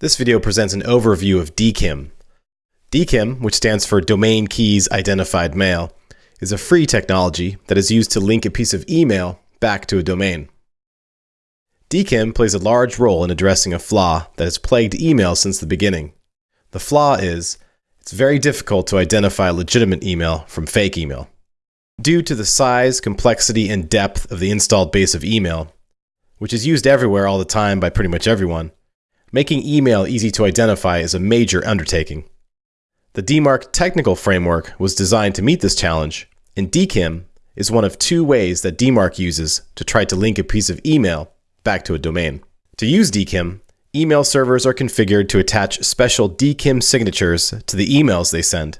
This video presents an overview of DKIM. DKIM, which stands for Domain Keys Identified Mail, is a free technology that is used to link a piece of email back to a domain. DKIM plays a large role in addressing a flaw that has plagued email since the beginning. The flaw is, it's very difficult to identify legitimate email from fake email. Due to the size, complexity, and depth of the installed base of email, which is used everywhere all the time by pretty much everyone, Making email easy to identify is a major undertaking. The DMARC technical framework was designed to meet this challenge, and DKIM is one of two ways that DMARC uses to try to link a piece of email back to a domain. To use DKIM, email servers are configured to attach special DKIM signatures to the emails they send.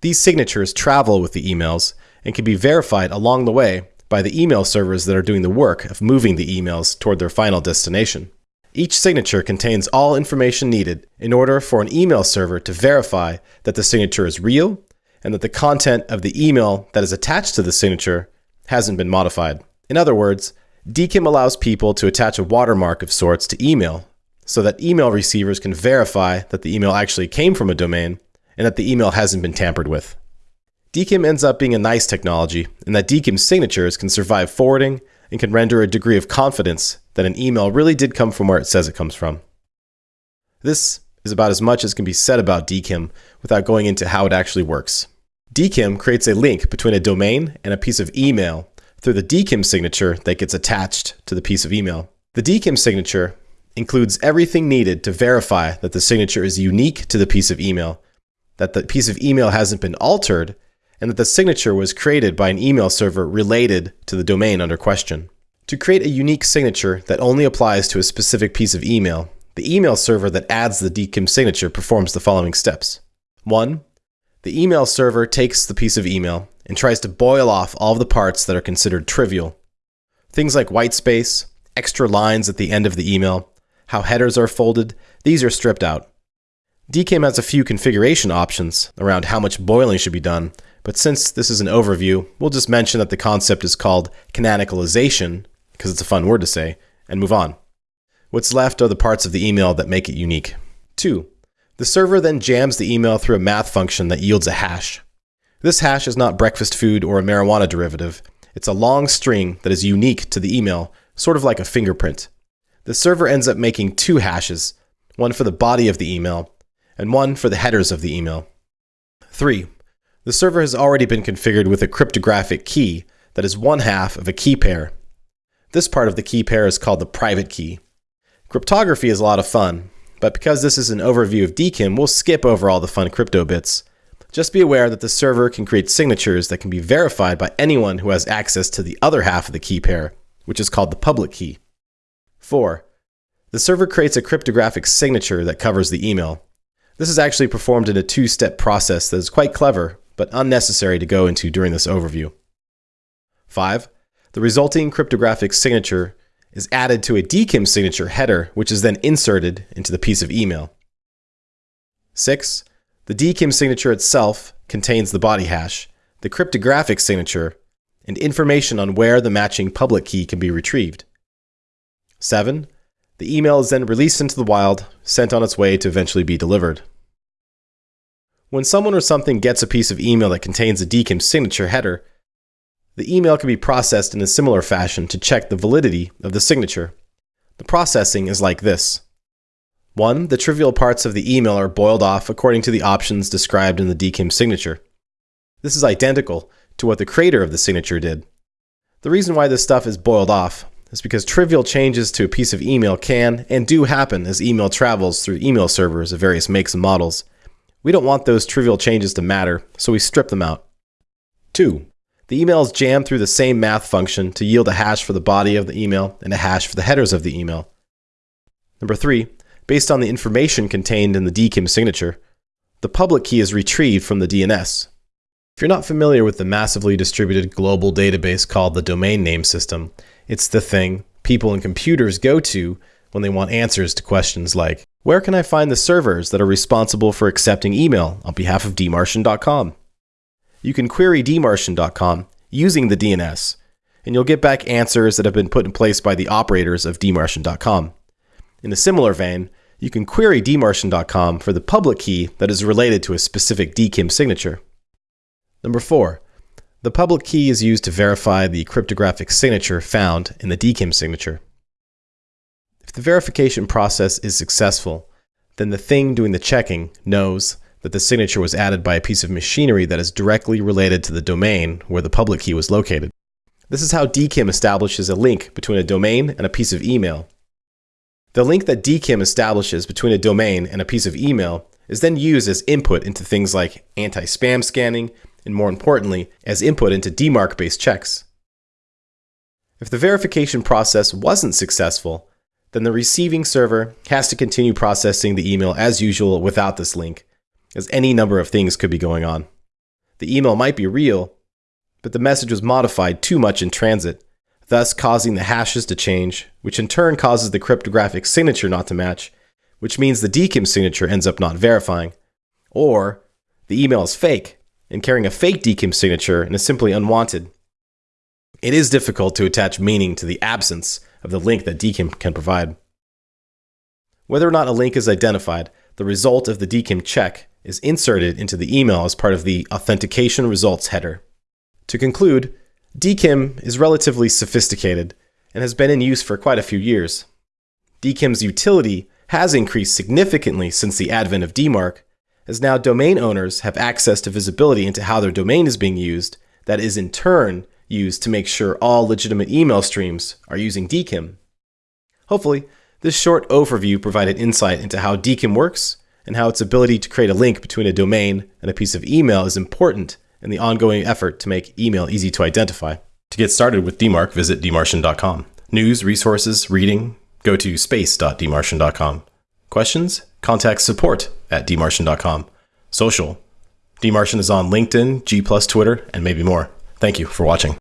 These signatures travel with the emails and can be verified along the way by the email servers that are doing the work of moving the emails toward their final destination. Each signature contains all information needed in order for an email server to verify that the signature is real and that the content of the email that is attached to the signature hasn't been modified. In other words, DKIM allows people to attach a watermark of sorts to email so that email receivers can verify that the email actually came from a domain and that the email hasn't been tampered with. DKIM ends up being a nice technology in that DKIM signatures can survive forwarding and can render a degree of confidence that an email really did come from where it says it comes from. This is about as much as can be said about DKIM without going into how it actually works. DKIM creates a link between a domain and a piece of email through the DKIM signature that gets attached to the piece of email. The DKIM signature includes everything needed to verify that the signature is unique to the piece of email, that the piece of email hasn't been altered, and that the signature was created by an email server related to the domain under question. To create a unique signature that only applies to a specific piece of email, the email server that adds the DKIM signature performs the following steps. 1. The email server takes the piece of email and tries to boil off all of the parts that are considered trivial. Things like white space, extra lines at the end of the email, how headers are folded, these are stripped out. DKIM has a few configuration options around how much boiling should be done, but since this is an overview, we'll just mention that the concept is called canonicalization, because it's a fun word to say, and move on. What's left are the parts of the email that make it unique. 2. The server then jams the email through a math function that yields a hash. This hash is not breakfast food or a marijuana derivative. It's a long string that is unique to the email, sort of like a fingerprint. The server ends up making two hashes, one for the body of the email and one for the headers of the email. 3. The server has already been configured with a cryptographic key that is one half of a key pair. This part of the key pair is called the private key. Cryptography is a lot of fun, but because this is an overview of DKIM, we'll skip over all the fun crypto bits. Just be aware that the server can create signatures that can be verified by anyone who has access to the other half of the key pair, which is called the public key. 4. The server creates a cryptographic signature that covers the email. This is actually performed in a two-step process that is quite clever, but unnecessary to go into during this overview. 5. The resulting cryptographic signature is added to a DKIM signature header, which is then inserted into the piece of email. 6. The DKIM signature itself contains the body hash, the cryptographic signature, and information on where the matching public key can be retrieved. 7. The email is then released into the wild, sent on its way to eventually be delivered. When someone or something gets a piece of email that contains a DKIM signature header, the email can be processed in a similar fashion to check the validity of the signature. The processing is like this. 1. The trivial parts of the email are boiled off according to the options described in the DKIM signature. This is identical to what the creator of the signature did. The reason why this stuff is boiled off is because trivial changes to a piece of email can and do happen as email travels through email servers of various makes and models. We don't want those trivial changes to matter, so we strip them out. 2. The email is jammed through the same math function to yield a hash for the body of the email and a hash for the headers of the email. Number 3. Based on the information contained in the DKIM signature, the public key is retrieved from the DNS. If you're not familiar with the massively distributed global database called the Domain Name System, it's the thing people and computers go to when they want answers to questions like, where can I find the servers that are responsible for accepting email on behalf of dmarcian.com? You can query dmarcian.com using the DNS, and you'll get back answers that have been put in place by the operators of dmarcian.com. In a similar vein, you can query dmarcian.com for the public key that is related to a specific DKIM signature. Number 4. The public key is used to verify the cryptographic signature found in the DKIM signature. If the verification process is successful, then the thing doing the checking knows that the signature was added by a piece of machinery that is directly related to the domain where the public key was located. This is how DKIM establishes a link between a domain and a piece of email. The link that DKIM establishes between a domain and a piece of email is then used as input into things like anti-spam scanning, and more importantly, as input into DMARC-based checks. If the verification process wasn't successful, then the receiving server has to continue processing the email as usual without this link, as any number of things could be going on. The email might be real, but the message was modified too much in transit, thus causing the hashes to change, which in turn causes the cryptographic signature not to match, which means the DKIM signature ends up not verifying. Or the email is fake, and carrying a fake DKIM signature and is simply unwanted. It is difficult to attach meaning to the absence of the link that DKIM can provide. Whether or not a link is identified, the result of the DKIM check is inserted into the email as part of the authentication results header. To conclude, DKIM is relatively sophisticated and has been in use for quite a few years. DKIM's utility has increased significantly since the advent of DMARC, as now domain owners have access to visibility into how their domain is being used, that is in turn used to make sure all legitimate email streams are using DKIM. Hopefully, this short overview provided insight into how DKIM works and how its ability to create a link between a domain and a piece of email is important in the ongoing effort to make email easy to identify. To get started with DMARC, visit dmarcian.com. News, resources, reading, go to space.dmarcian.com. Questions? Contact support at dmarcian.com. Social. dmarcian is on LinkedIn, G+, Twitter, and maybe more. Thank you for watching.